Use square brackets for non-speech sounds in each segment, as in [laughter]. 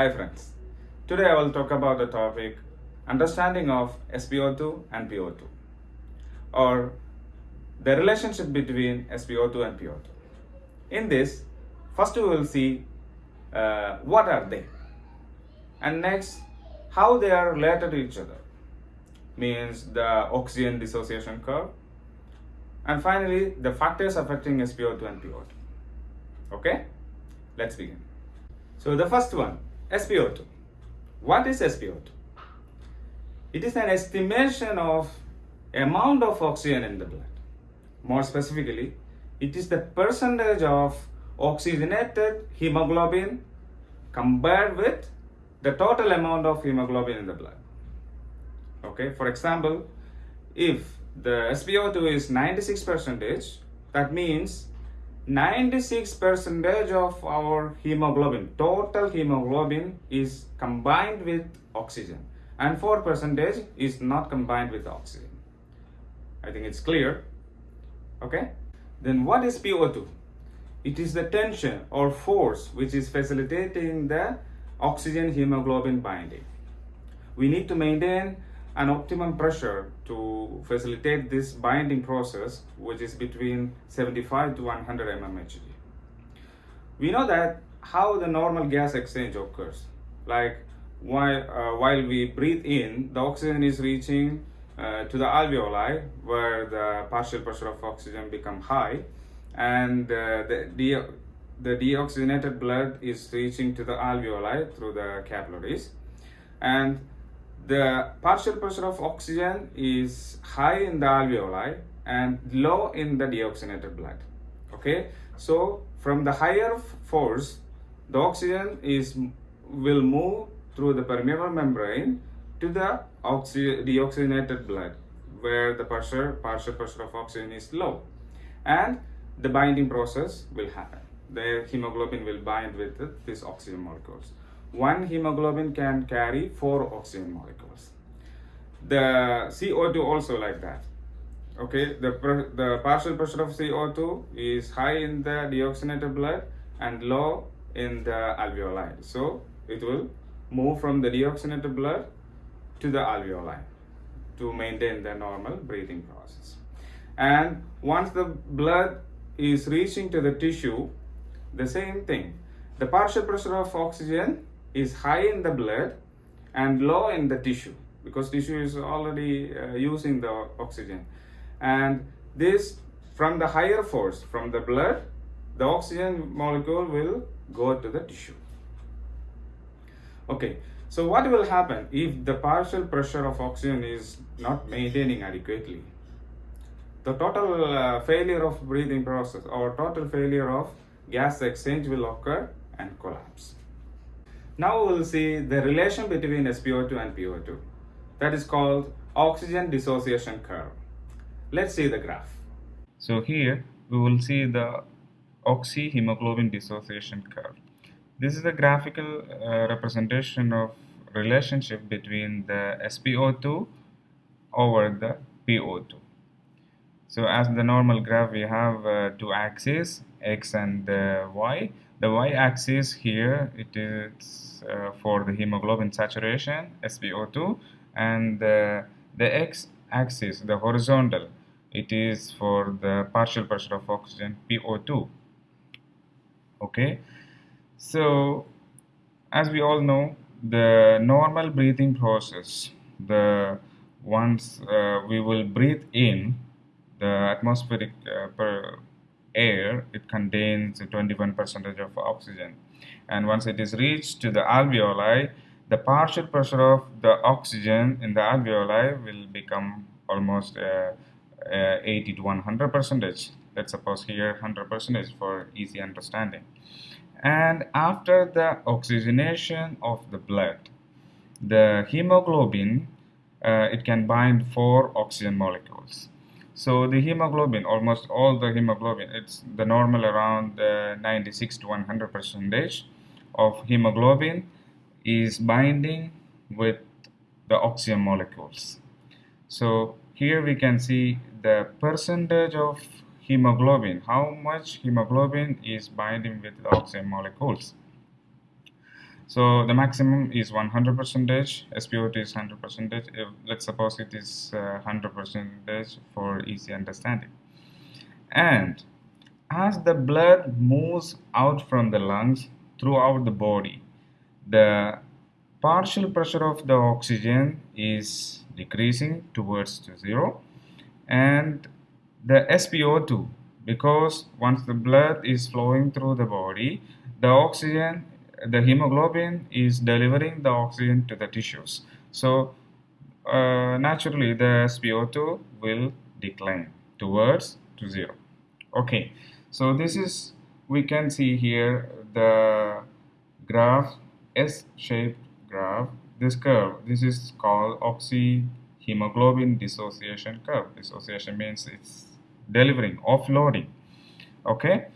Hi friends. Today I will talk about the topic understanding of SpO2 and PO2 or the relationship between SpO2 and PO2. In this, first we will see uh, what are they and next how they are related to each other means the oxygen dissociation curve and finally the factors affecting SpO2 and PO2. Okay, let's begin. So the first one, SpO2. What is SpO2? It is an estimation of amount of oxygen in the blood. More specifically, it is the percentage of oxygenated hemoglobin compared with the total amount of hemoglobin in the blood. Okay, for example, if the SpO2 is 96 percentage, that means 96 percentage of our hemoglobin, total hemoglobin is combined with oxygen and 4 percentage is not combined with oxygen. I think it's clear. Okay. Then what is PO2? It is the tension or force which is facilitating the oxygen hemoglobin binding. We need to maintain an optimum pressure to facilitate this binding process which is between 75 to 100 mmHg. We know that how the normal gas exchange occurs like while, uh, while we breathe in the oxygen is reaching uh, to the alveoli where the partial pressure of oxygen become high and uh, the, de the deoxygenated blood is reaching to the alveoli through the capillaries and the partial pressure of oxygen is high in the alveoli and low in the deoxygenated blood. Okay? So from the higher force the oxygen is will move through the permeable membrane to the oxy deoxygenated blood where the pressure partial pressure of oxygen is low. And the binding process will happen. The hemoglobin will bind with these oxygen molecules one hemoglobin can carry four oxygen molecules. The CO2 also like that. Okay, the, the partial pressure of CO2 is high in the deoxygenated blood and low in the alveoli. So it will move from the deoxygenated blood to the alveoli to maintain the normal breathing process. And once the blood is reaching to the tissue, the same thing. The partial pressure of oxygen is high in the blood and low in the tissue because tissue is already uh, using the oxygen. And this from the higher force from the blood the oxygen molecule will go to the tissue. Okay so what will happen if the partial pressure of oxygen is not maintaining adequately? The total uh, failure of breathing process or total failure of gas exchange will occur and collapse now we will see the relation between SpO2 and PO2. That is called oxygen dissociation curve. Let's see the graph. So here we will see the oxyhemoglobin dissociation curve. This is a graphical uh, representation of relationship between the SpO2 over the PO2. So as the normal graph we have uh, two axes x and uh, y. The y-axis here it is uh, for the hemoglobin saturation SpO2 and the x-axis the horizontal it is for the partial pressure of oxygen PO2 okay? So as we all know the normal breathing process the once uh, we will breathe in the atmospheric uh, air it contains 21 percentage of oxygen. And once it is reached to the alveoli the partial pressure of the oxygen in the alveoli will become almost uh, uh, 80 to 100 percentage. Let's suppose here 100 percentage for easy understanding. And after the oxygenation of the blood the hemoglobin uh, it can bind four oxygen molecules so the hemoglobin almost all the hemoglobin it's the normal around uh, 96 to 100 percentage of hemoglobin is binding with the oxygen molecules. So here we can see the percentage of hemoglobin, how much hemoglobin is binding with the oxygen molecules. So the maximum is 100 percentage. SpO2 is 100 percentage. Let's suppose it is uh, 100 percentage for easy understanding. And as the blood moves out from the lungs throughout the body, the partial pressure of the oxygen is decreasing towards to zero and the SpO2 because once the blood is flowing through the body the oxygen the hemoglobin is delivering the oxygen to the tissues. So uh, naturally the SpO2 will decline towards to zero. Okay so this is we can see here the graph S-shaped graph. This curve this is called oxyhemoglobin dissociation curve. Dissociation means it's delivering offloading. Okay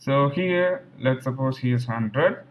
so here let's suppose here's 100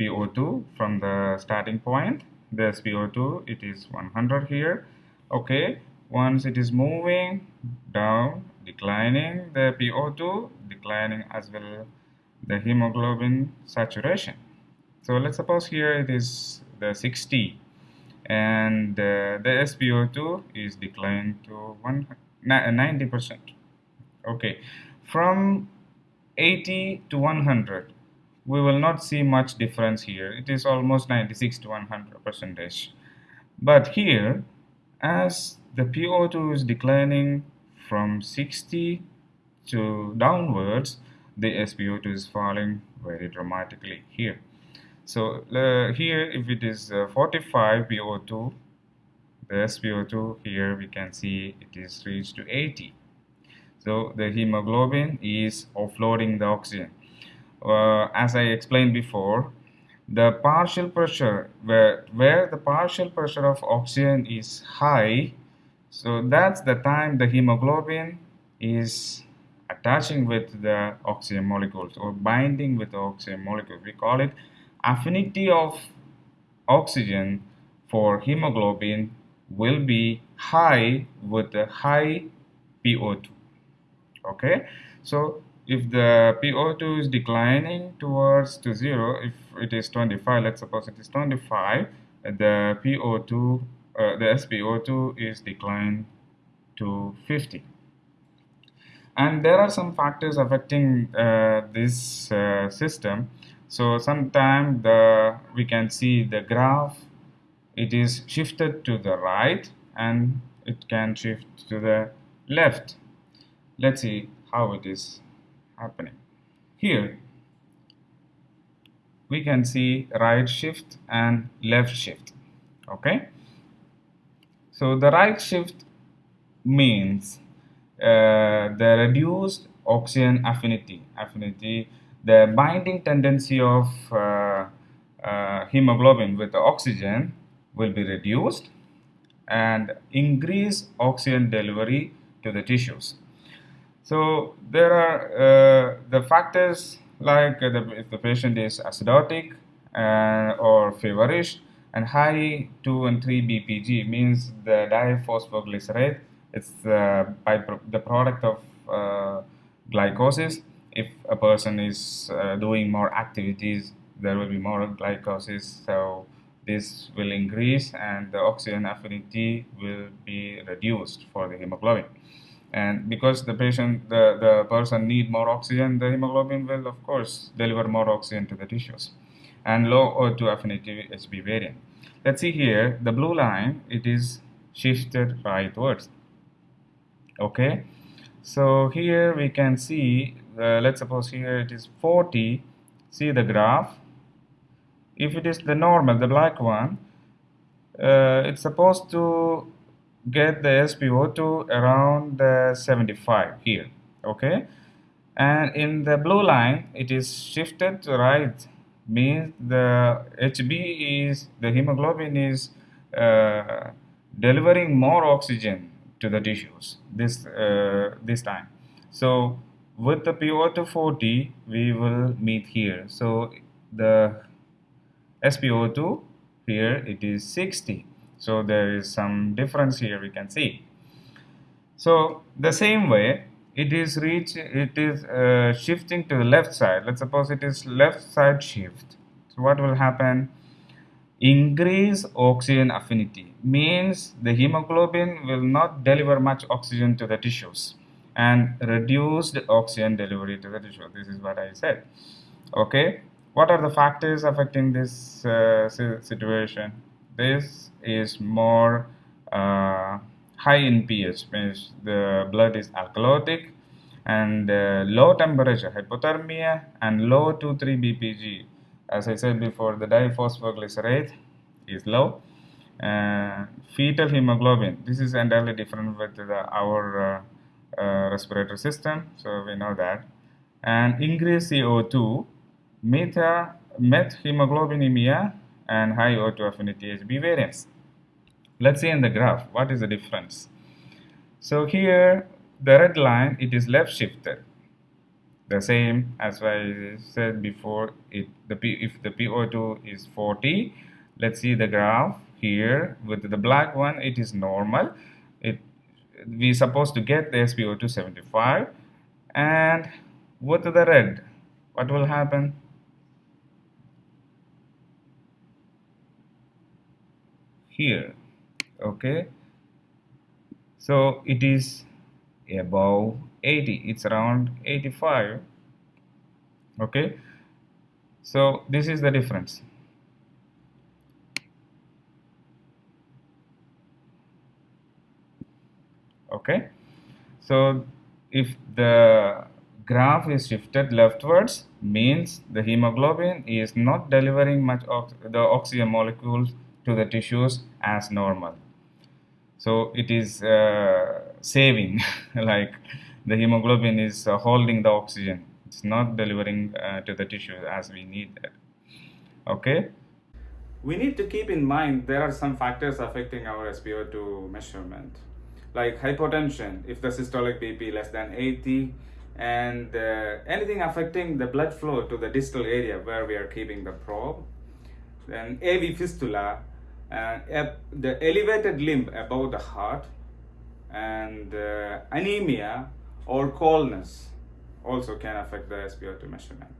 PO2 from the starting point. There's PO2 it is 100 here. Okay once it is moving down declining the PO2 declining as well the hemoglobin saturation. So let's suppose here it is the 60 and uh, the SpO2 is declined to 90 percent. Okay from 80 to 100 we will not see much difference here. It is almost 96 to 100 percentage. But here as the PO2 is declining from 60 to downwards the SpO2 is falling very dramatically here. So uh, here if it is uh, 45 PO2 the SpO2 here we can see it is reached to 80 so the hemoglobin is offloading the oxygen. Uh, as I explained before the partial pressure where where the partial pressure of oxygen is high so that's the time the hemoglobin is attaching with the oxygen molecules or binding with the oxygen molecules we call it affinity of oxygen for hemoglobin will be high with the high PO2 okay? So if the PO2 is declining towards to zero if it is 25 let's suppose it is 25 the PO2 uh, the SpO2 is declined to 50 and there are some factors affecting uh, this uh, system. So sometime the we can see the graph. It is shifted to the right and it can shift to the left let's see how it is happening. Here we can see right shift and left shift okay? So the right shift means uh, the reduced oxygen affinity affinity the binding tendency of uh, uh, hemoglobin with the oxygen will be reduced and increase oxygen delivery to the tissues so there are uh, the factors like the, if the patient is acidotic uh, or feverish and high 2 and 3 BPG means the diphosphoglycerate it's the, by the product of uh, glycosis. If a person is uh, doing more activities there will be more glycosis so this will increase and the oxygen affinity will be reduced for the hemoglobin and because the patient the, the person need more oxygen the hemoglobin will of course deliver more oxygen to the tissues and low O2 affinity HB variant. Let's see here the blue line it is shifted rightwards. Okay? So here we can see uh, let's suppose here it is 40 see the graph? If it is the normal the black one uh, it's supposed to get the SpO2 around uh, 75 here okay? And in the blue line it is shifted to right means the HB is the hemoglobin is uh, delivering more oxygen to the tissues this uh, this time. So with the PO2 40 we will meet here. So the SpO2 here it is 60 so there is some difference here we can see so the same way it is reach it is uh, shifting to the left side let's suppose it is left side shift So what will happen? Increase oxygen affinity means the hemoglobin will not deliver much oxygen to the tissues and reduced oxygen delivery to the tissue. This is what I said. Okay, what are the factors affecting this uh, situation? This is more uh, high in pH, means the blood is alkalotic and uh, low temperature hypothermia and low 2,3 BPG. As I said before, the diphosphoglycerate is low. Uh, fetal hemoglobin, this is entirely different with the, our uh, uh, respiratory system, so we know that. And increased CO2, meta, methemoglobinemia, and high O2 affinity HB variants. Let's see in the graph what is the difference. So here the red line it is left shifted. The same as I said before. It the P, if the PO2 is 40, let's see the graph here with the black one. It is normal. It we supposed to get the SpO2 75 and with the red what will happen here okay? So it is above 80 it's around 85 okay? So this is the difference. Okay? So if the graph is shifted leftwards means the hemoglobin is not delivering much of the oxygen molecules to the tissues as normal. So it is uh, saving [laughs] like the hemoglobin is uh, holding the oxygen. It's not delivering uh, to the tissue as we need it. Okay? We need to keep in mind there are some factors affecting our SpO2 measurement. Like hypotension if the systolic BP less than 80 and uh, anything affecting the blood flow to the distal area where we are keeping the probe. Then AV fistula uh, the elevated limb above the heart and uh, anemia or coldness also can affect the SpO2 measurement.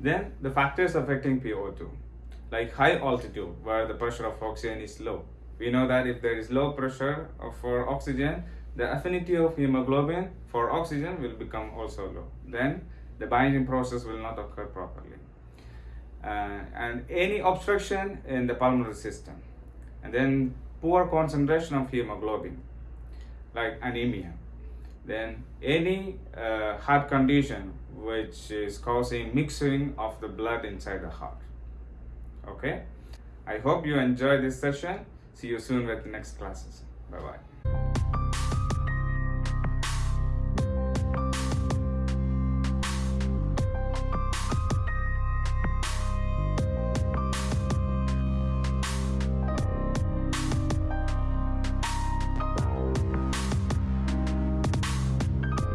Then the factors affecting PO2 like high altitude where the pressure of oxygen is low we know that if there is low pressure for oxygen, the affinity of hemoglobin for oxygen will become also low. Then the binding process will not occur properly. Uh, and any obstruction in the pulmonary system. And then poor concentration of hemoglobin, like anemia. Then any uh, heart condition which is causing mixing of the blood inside the heart. Okay? I hope you enjoy this session. See you soon with the next classes. Bye bye.